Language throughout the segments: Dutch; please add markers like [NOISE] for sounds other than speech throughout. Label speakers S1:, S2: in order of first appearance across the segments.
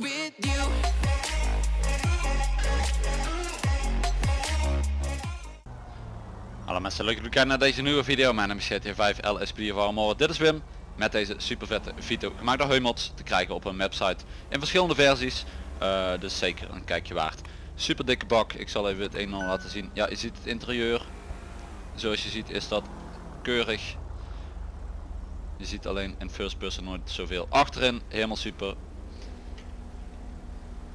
S1: with.
S2: Hallo mensen, leuk dat jullie kijken naar deze nieuwe video. Mijn naam is GTA 5 LSP of Armor. Dit is Wim met deze super vette video gemaakt door Heumods te krijgen op een website in verschillende versies. Eh, dus zeker een kijkje waard. Super dikke bak. Ik zal even het een en ander laten zien. Ja, je ziet het interieur. Zoals je ziet is dat keurig. Je ziet alleen in first person nooit zoveel. Achterin helemaal super.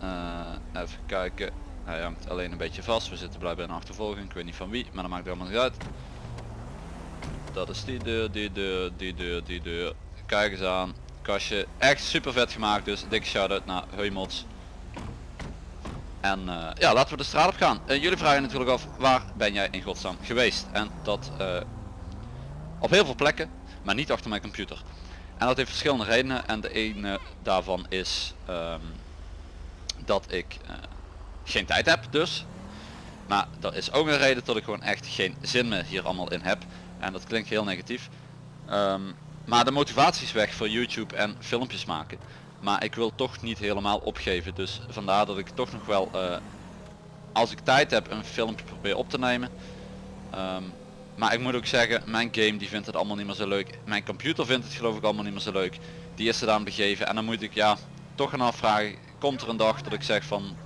S2: Eh, even kijken. Hij hangt alleen een beetje vast. We zitten blijkbaar in achtervolging. Ik weet niet van wie, maar dat maakt helemaal niet uit. Dat is die deur, die deur, die deur, die deur. Kijk eens aan. Kastje. Echt super vet gemaakt dus. Dikke shout out naar Heumots. En eh, ja, laten we de straat op gaan. Eh, jullie vragen natuurlijk af, waar ben jij in godsnaam geweest? En dat op heel veel plekken, maar niet achter mijn computer. En dat heeft verschillende redenen. En de ene daarvan is ehm, dat ik eh, geen tijd heb dus. Maar dat is ook een reden dat ik gewoon echt geen zin meer hier allemaal in heb. En dat klinkt heel negatief. Ehm, maar de motivatie is weg voor YouTube en filmpjes maken. Maar ik wil toch niet helemaal opgeven. Dus vandaar dat ik toch nog wel, eh, als ik tijd heb, een filmpje probeer op te nemen. Ehm, maar ik moet ook zeggen, mijn game die vindt het allemaal niet meer zo leuk. Mijn computer vindt het geloof ik allemaal niet meer zo leuk. Die is er aan begeven. En dan moet ik ja, toch gaan afvragen. Komt er een dag dat ik zeg van,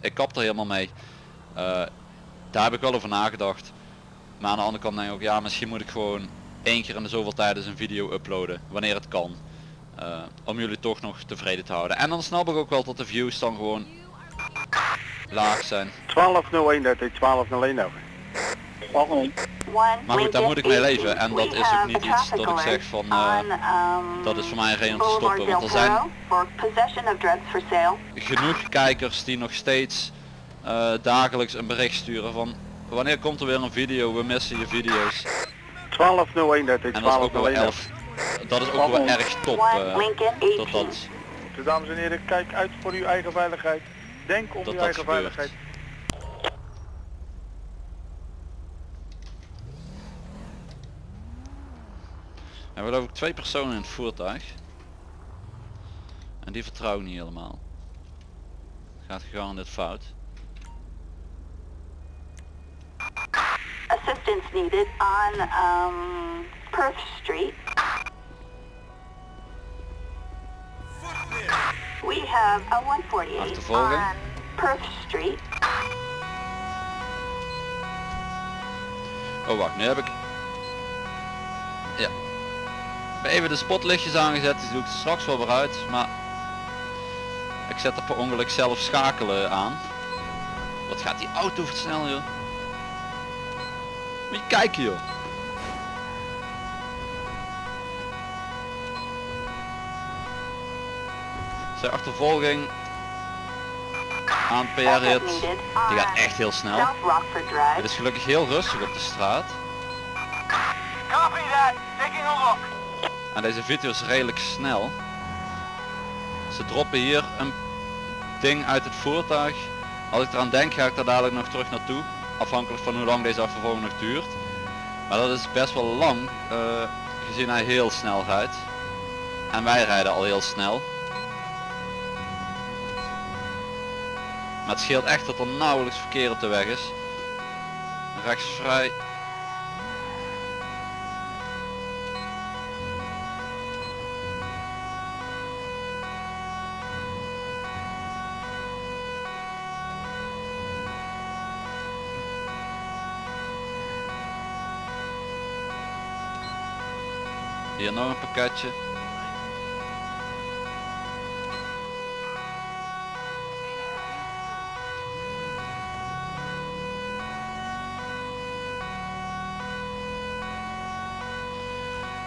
S2: ik kap er helemaal mee. Eh, daar heb ik wel over nagedacht. Maar aan de andere kant denk ik ook, ja misschien moet ik gewoon één keer in de zoveel tijd eens een video uploaden. Wanneer het kan. Eh, om jullie toch nog tevreden te houden. En dan snap ik ook wel dat de views dan gewoon laag zijn.
S3: 1201 dat is 1201 over.
S2: Maar goed, daar moet ik mee leven. En dat is ook niet iets dat ik zeg van, eh, dat is voor mij een reden om te stoppen. Want er zijn genoeg kijkers die nog steeds eh, dagelijks een bericht sturen van wanneer komt er weer een video, we missen je video's.
S3: 1201 dat is
S2: En dat is ook wel
S3: 1201
S2: elf. Dat is ook wel erg top. eh, dat dat,
S3: dames en heren, kijk uit voor uw eigen veiligheid. Denk om
S2: Dat
S3: uw
S2: dat
S3: eigen
S2: gebeurt.
S3: veiligheid.
S2: Er hebben geloof ik twee personen in het voertuig. En die vertrouwen niet helemaal. Gaat gegarandeerd fout.
S4: assistance needed on um, Perth Street. We have a 148
S2: Achtervolging.
S4: on Perth Street.
S2: Oh wacht, nu heb ik... heb even de spotlichtjes aangezet, die doe ik straks wel weer uit, maar... Ik zet er per ongeluk zelf schakelen aan. Wat gaat die auto snel joh. Moet je kijken joh. Zijn achtervolging aan PR hit. Die gaat echt heel snel. Het is gelukkig heel rustig op de straat.
S3: Copy that, taking a look.
S2: En deze video is redelijk snel. Ze droppen hier een ding uit het voertuig. Als ik eraan denk ga ik daar dadelijk nog terug naartoe. Afhankelijk van hoe lang deze achtervolging nog duurt. Maar dat is best wel lang. eh, gezien hij heel snel rijdt. En wij rijden al heel snel. Maar het scheelt echt dat er nauwelijks verkeer op de weg is. Rechtsvrij Hier nog een pakketje.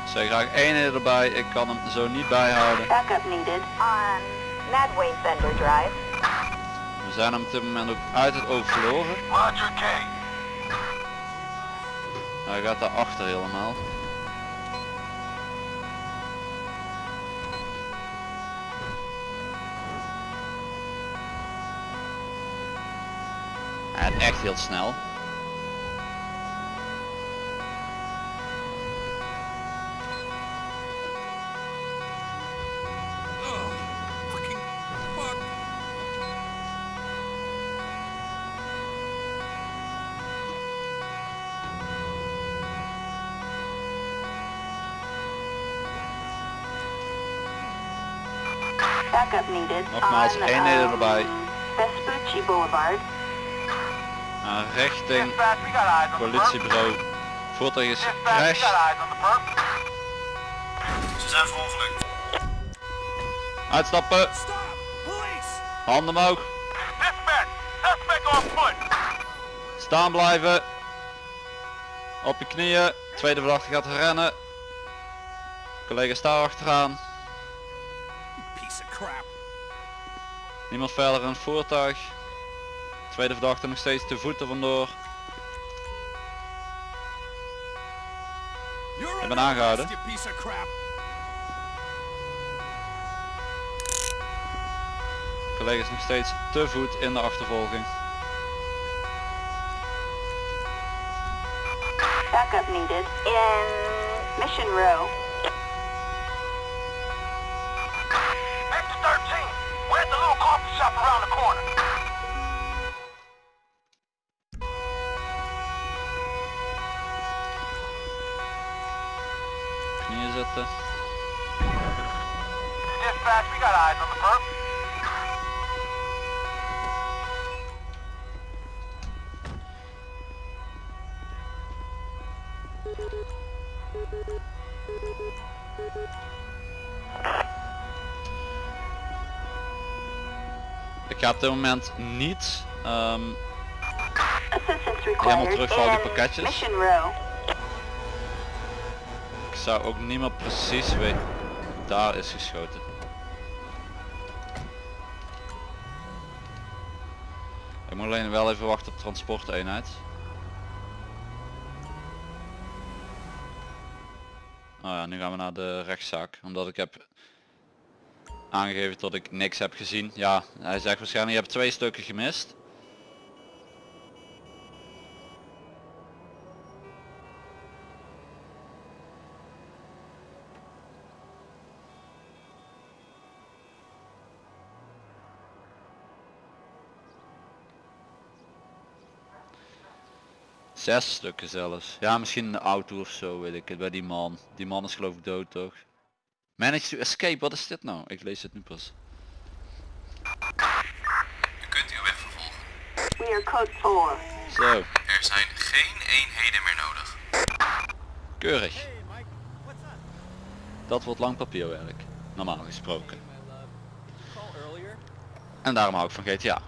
S2: Zeg graag één erbij, ik kan hem zo niet bijhouden.
S4: Backup needed on Madway Drive.
S2: We zijn hem op dit moment ook uit het oog verloren.
S3: Roger K.
S2: Hij gaat daarachter helemaal. echt heel snel. Nogmaals,
S4: één
S2: erbij.
S4: Vespucci Boulevard,
S2: uh, richting politiebureau. Voertuig is
S3: perp.
S1: Ze zijn verongelukt.
S2: Uitstappen. Handen omhoog. Staan blijven. Op je knieën. Tweede verdachte gaat rennen. Collega sta achteraan. Niemand verder in het voertuig. Tweede verdachte nog steeds te voeten vandoor. Ik ben aangehouden.
S1: you piece of crap.
S2: Collega is nog steeds te voet in de achtervolging.
S4: Backup needed in Mission Row.
S2: Ik ga op dit moment niet
S4: Assistance
S2: Helemaal terug voor al die pakketjes. Ik zou ook niet meer precies weten. Daar is geschoten. Ik moet alleen wel even wachten op transporteenheid. Oh ja, nu gaan we naar de rechtszaak. Omdat ik heb aangegeven dat ik niks heb gezien. Ja, hij zegt waarschijnlijk je hebt twee stukken gemist. Zes stukken zelfs. Ja, misschien de auto of zo, weet ik het, bij die man. Die man is geloof ik dood toch? Manage to escape, wat is dit nou? Ik lees het nu pas.
S1: U kunt uw weg vervolgen.
S4: We are code 4.
S2: Zo,
S1: Er zijn geen eenheden meer nodig.
S2: keurig. Dat wordt lang papierwerk, normaal gesproken. En daarom hou ik van GTA.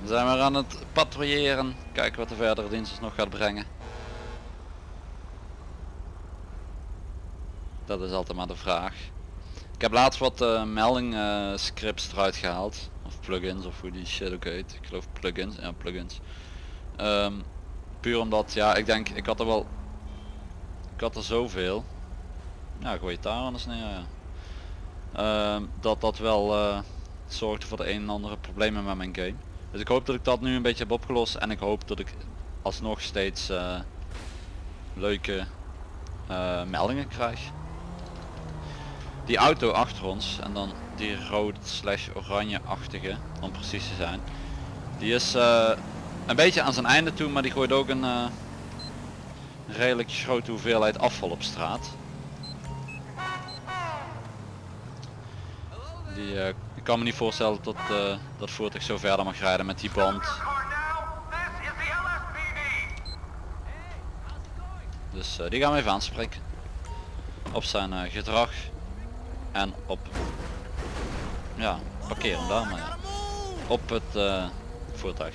S2: Dan zijn we aan het patrouilleren. Kijken wat de verdere dienst ons nog gaat brengen. Dat is altijd maar de vraag. Ik heb laatst wat eh, melding eh, scripts eruit gehaald. Of plugins of hoe die shit ook heet. Ik geloof plugins. Ja, plugins. Ehm, puur omdat, ja, ik denk, ik had er wel... Ik had er zoveel. Ja, gooi het daar anders neer, ja. Ehm, dat dat wel eh, zorgde voor de een en andere problemen met mijn game. Dus ik hoop dat ik dat nu een beetje heb opgelost en ik hoop dat ik alsnog steeds eh, leuke eh, meldingen krijg. Die auto achter ons en dan die rood slash oranje-achtige, om precies te zijn. Die is eh, een beetje aan zijn einde toe, maar die gooit ook een redelijk grote hoeveelheid afval op straat. Die, ik kan me niet voorstellen dat eh, dat voertuig zo verder mag rijden met die band. Dus eh, die gaan we even aanspreken. Op zijn eh, gedrag. En op... Ja, parkeer hem daar maar. Op het voertuig.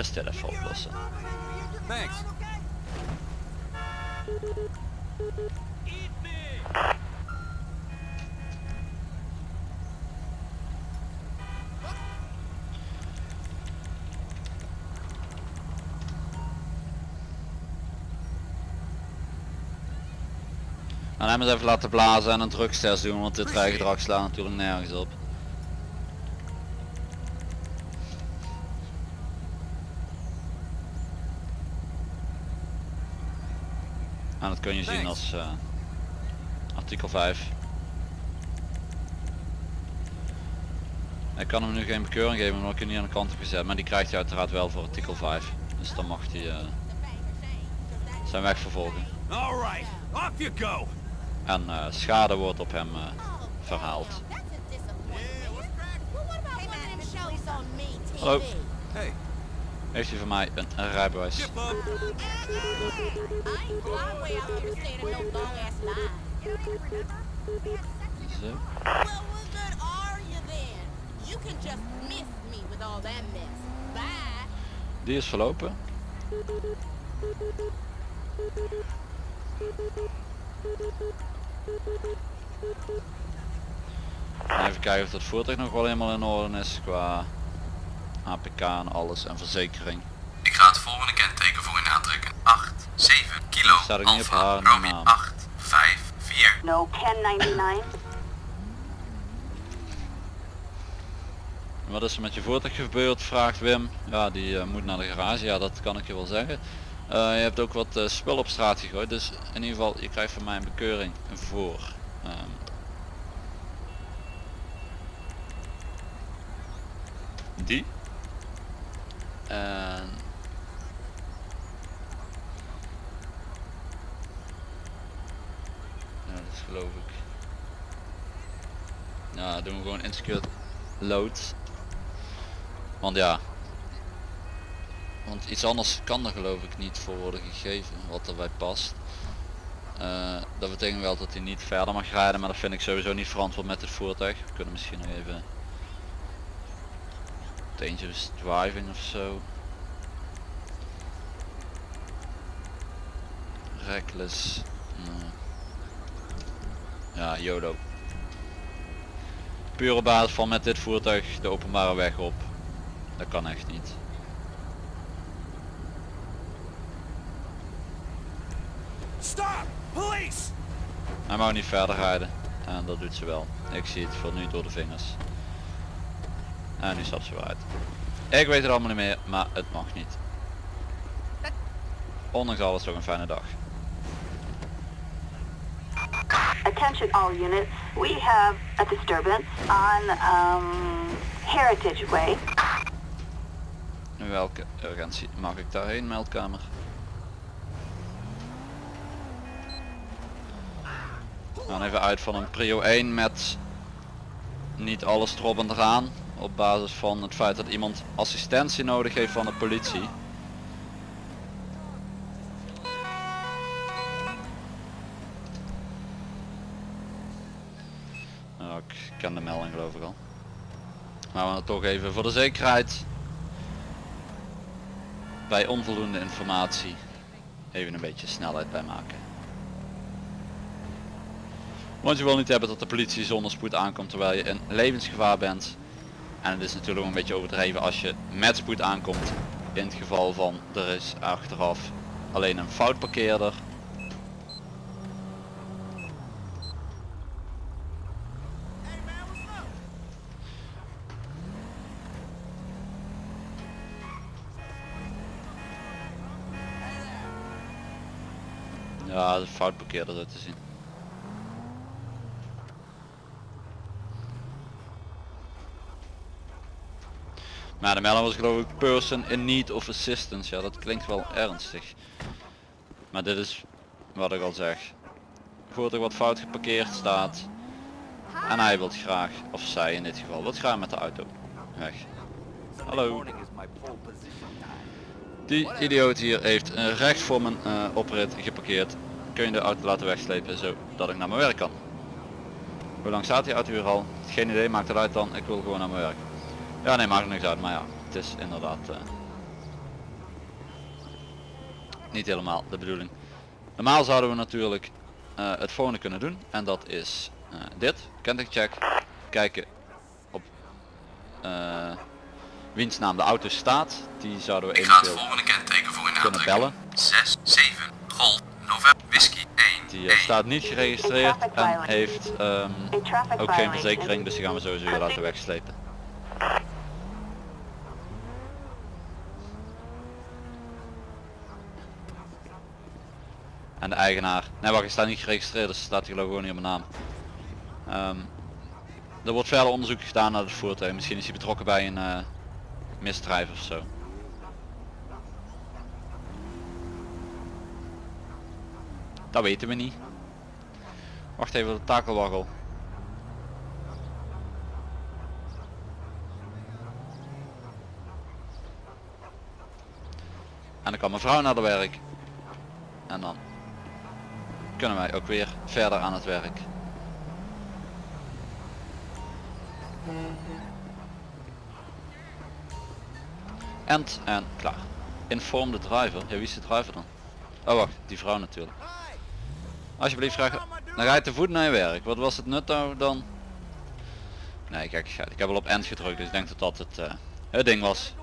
S2: Eerst even oplossen.
S1: Thanks.
S2: En hem eens even laten blazen en een drugstest doen, want dit rijgedrag slaat natuurlijk nergens op. dat kun je zien als eh, artikel 5. Ik kan hem nu geen bekeuring geven omdat ik hem niet aan de kant heb gezet, maar die krijgt hij uiteraard wel voor artikel 5. Dus dan mag hij eh, zijn weg vervolgen.
S1: All right, off you go.
S2: En eh, schade wordt op hem eh, verhaald. Hallo.
S1: Hey,
S2: Heeft hij van mij een, een rijbewijs? Zo. Die is verlopen. En even kijken of dat voertuig nog wel helemaal in orde is qua APK en alles en verzekering.
S1: Ik ga het volgende kenteken voor u aantrekken. 8, 7, kilo,
S2: Staat ook niet op
S1: Alpha,
S2: haar
S1: Romeo,
S2: naam.
S1: 8, 5, 4.
S4: No 1099.
S2: Wat is er met je voertuig gebeurd? Vraagt Wim. Ja, die eh, moet naar de garage. Ja, dat kan ik je wel zeggen. Eh, je hebt ook wat eh, spul op straat gegooid. Dus in ieder geval, je krijgt van mij een bekeuring voor. ehm, die. En... Ja, dat geloof ik. Ja, doen we gewoon insecure load. Want ja. Want iets anders kan er geloof ik niet voor worden gegeven wat erbij past. Eh, dat betekent wel dat hij niet verder mag rijden, maar dat vind ik sowieso niet verantwoord met het voertuig. We kunnen misschien nog even dangerous driving of zo. Reckless. nee. Ja, YOLO. Puur op basis van met dit voertuig de openbare weg op. Dat kan echt niet.
S1: Stop! Police!
S2: Hij mag niet verder rijden. En dat doet ze wel. Ik zie het voor nu door de vingers. En nu stapt ze weer uit. Ik weet het allemaal niet meer, maar het mag niet. Ondanks alles toch een fijne dag.
S4: Attention all units. We have a disturbance on um, Heritage Way.
S2: Welke urgentie mag ik daarheen, meldkamer? We gaan even uit van een prio 1 met niet alles erop en eraan. Op basis van het feit dat iemand assistentie nodig heeft van de politie. Nou, ik ken de melding geloof ik al. Maar we gaan toch even voor de zekerheid bij onvoldoende informatie even een beetje snelheid bij maken. Want je wil niet hebben dat de politie zonder spoed aankomt terwijl je in levensgevaar bent. En het is natuurlijk een beetje overdreven als je met spoed aankomt. In het geval van er is achteraf alleen een fout parkeerder. Ja, de fout parkeerder zo te zien. Maar de melding was geloof ik person in need of assistance. Ja, dat klinkt wel ernstig. Maar dit is wat ik al zeg. Voertuig wat fout geparkeerd staat. En hij wil graag, of zij in dit geval, wil graag met de auto weg. Hallo. Die idioot hier heeft recht voor mijn eh, oprit geparkeerd. Kun je de auto laten wegslepen zodat ik naar mijn werk kan. Hoe lang staat die auto hier al? Geen idee, maakt het uit dan. Ik wil gewoon naar mijn werk. Ja nee, maakt niks uit, maar ja, het is inderdaad eh, niet helemaal de bedoeling. Normaal zouden we natuurlijk eh, het volgende kunnen doen en dat is eh, dit, kentekencheck, kijken op eh, wiens naam de auto staat. Die zouden we
S1: Ik ga het
S2: eventueel
S1: volgende kenteken voor u
S2: kunnen bellen.
S1: 6, 7, Golf, November, Whisky, 1,
S2: Die
S1: 1.
S2: staat niet geregistreerd en heeft ehm, ook geen verzekering, dus die gaan we sowieso weer laten wegslepen. En de eigenaar. Nee wacht, hij staat niet geregistreerd, dus staat ik gewoon niet op mijn naam. Ehm, er wordt verder onderzoek gedaan naar het voertuig. Misschien is hij betrokken bij een eh, misdrijf of zo. Dat weten we niet. Wacht even, de takelwaggel. En dan kan mijn vrouw naar de werk. En dan kunnen wij ook weer verder aan het werk. En, en klaar. Inform de driver. Ja, wie is de driver dan? Oh wacht, die vrouw natuurlijk. Alsjeblieft vraag. Dan ga je te voet naar je werk. Wat was het nut nou dan? Nee, kijk, ik heb al op end gedrukt, dus ik denk dat dat het, eh, het ding was.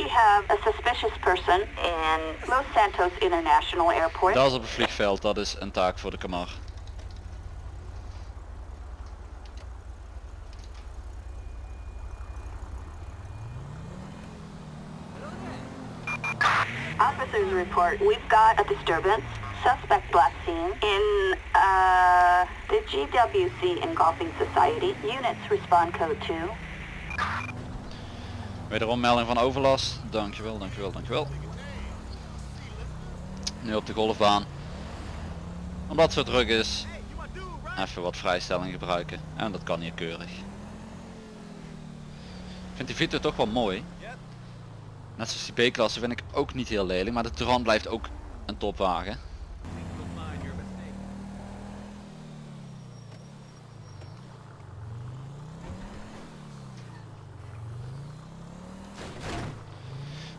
S4: We have a suspicious person in Los Santos International Airport.
S2: Dat is op het vliegveld, dat is een taak voor de kamar.
S4: Officers report we've got a disturbance. Suspect last seen in uh, the GWC Engulfing Society. Units respond code 2.
S2: Wederom melding van overlast. Dankjewel, dankjewel, dankjewel. Nu op de golfbaan. Omdat het zo druk is. Even wat vrijstelling gebruiken. En dat kan hier keurig. Ik vind die Vito toch wel mooi. Net zoals die B-klasse vind ik ook niet heel lelijk. Maar de Touran blijft ook een topwagen.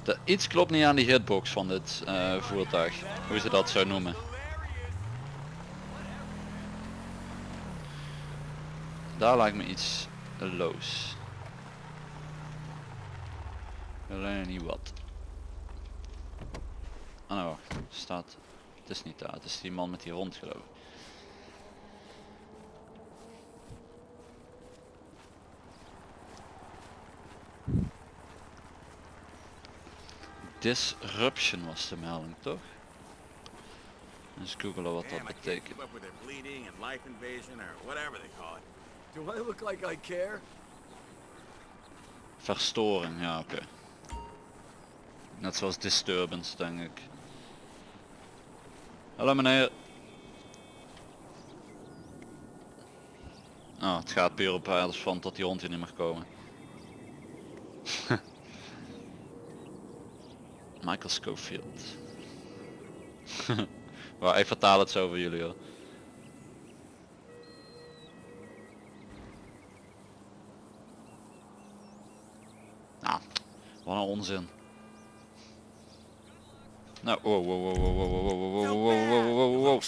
S2: De, iets klopt niet aan die hitbox van dit eh, voertuig. Hoe ze dat zou noemen. Daar lijkt me iets loos. Alleen niet wat. Ah nou wacht, staat. Het is niet daar, het is die man met die hond geloof ik. Disruption was de melding toch? Eens googelen wat dat betekent.
S5: keep up with their bleeding and life invasion or whatever they call it.
S6: Do I look like I care?
S2: Verstoring, ja oké. Net zoals disturbance denk ik. Hallo meneer. Oh, het gaat puur op basis van dat die hond hier niet mag komen. Michael Schofield. ik vertaal het zo voor jullie hoor. Nou, wat een onzin. Nou, wow, wow, wow, wow, wow, wow, wow, wow, wow, wow, wow!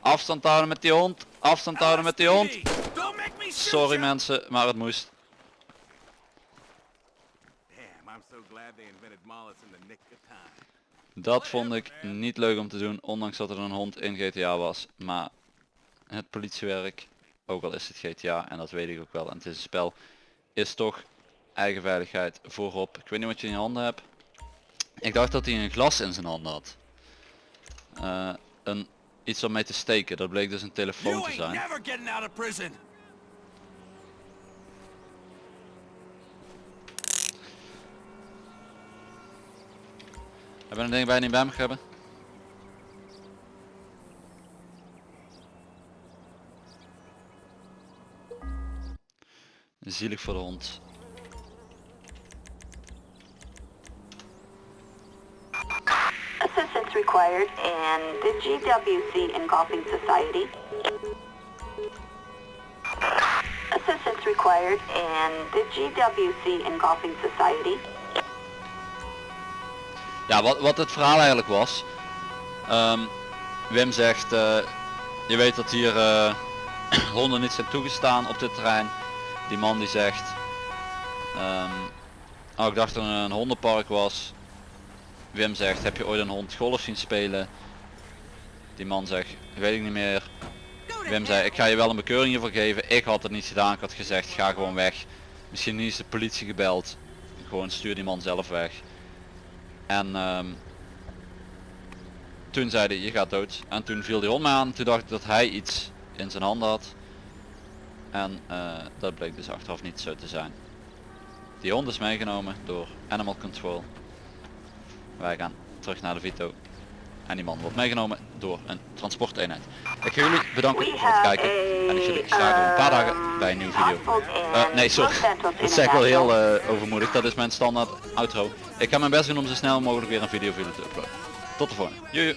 S2: Afstand houden met die hond. Afstand houden met die hond. Sorry mensen, maar het moest. Dat vond ik niet leuk om te doen, ondanks dat er een hond in GTA was. Maar het politiewerk, ook al is het GTA en dat weet ik ook wel en het is een spel, is toch eigen veiligheid voorop. Ik weet niet wat je in je handen hebt. Ik dacht dat hij een glas in zijn handen had. Eh, een, iets om mee te steken, dat bleek dus een telefoon te zijn. Hebben we een ding bij niet bij me hebben? Zielig voor de hond.
S4: Assistance required in the GWC Engulfing Society. Assistance required in the GWC Engulfing Society.
S2: Ja, wat, wat het verhaal eigenlijk was. ehm, Wim zegt, eh, je weet dat hier eh, [CLEARS THROAT] honden niet zijn toegestaan op dit terrein. Die man die zegt, ehm, oh ik dacht dat er een hondenpark was. Wim zegt, heb je ooit een hond golf zien spelen? Die man zegt, weet ik niet meer. Wim zei, ik ga je wel een bekeuring hiervoor geven. Ik had het niet gedaan, ik had gezegd, ga gewoon weg. Misschien is de politie gebeld. Gewoon stuur die man zelf weg. En ehm, toen zei hij je gaat dood. En toen viel die hond me aan. Toen dacht ik dat hij iets in zijn handen had. En eh, dat bleek dus achteraf niet zo te zijn. Die hond is meegenomen door Animal Control. Wij gaan terug naar de Vito. En die man wordt meegenomen door een transporteenheid. Ik ga jullie bedanken voor het kijken. En ik zie jullie graag een paar dagen bij een nieuwe video. Eh, nee, sorry. Dat zeg ik wel heel eh, overmoedig. Dat is mijn standaard outro. Ik ga mijn best doen om zo snel mogelijk weer een video voor jullie te uploaden. Tot de volgende. Joe.